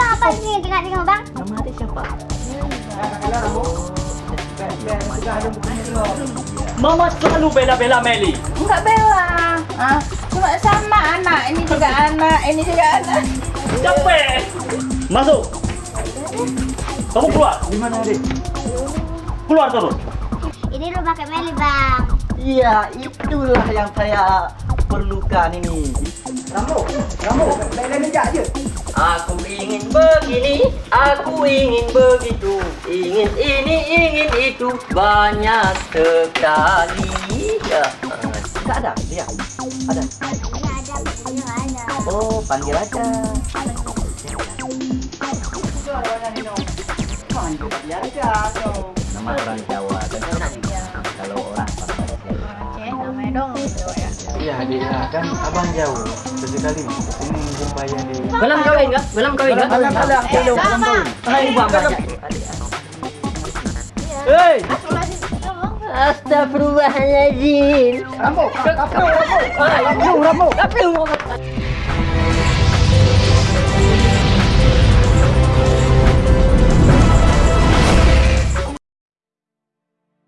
Abang apa ni tengok-tengok bang? Nama adik siapa? Mama selalu bela-bela Meli. Enggak bela. Ah, cuma sama anak. Ini juga anak, ini juga anak. Capek. Masuk. Kamu keluar. Di mana adik? Keluar terus. Ini rumah Kak Meli bang. Iya, itulah yang saya perlukan ini. Rambo, Rambo, lain-lain aja je. Aku ingin begini, aku ingin begitu, ingin ini, ingin itu, banyak sekali. Ya, tidak ada, dia ada. Ada. Oh, panggil aja. Panggil aja. Nama orang Jawa, kan Dong ya. Iya. Nah, kan abang jauh. Sesekali ini jumpa ya di Belum kawin kah? Belum kawin kah? Alang, alang, Eh, alang, sama. alang. Hai, bapak. Adik. Hei. Astagfirullahaladzim. Rambo, Rambo, Rambo. Rambo, Rambo.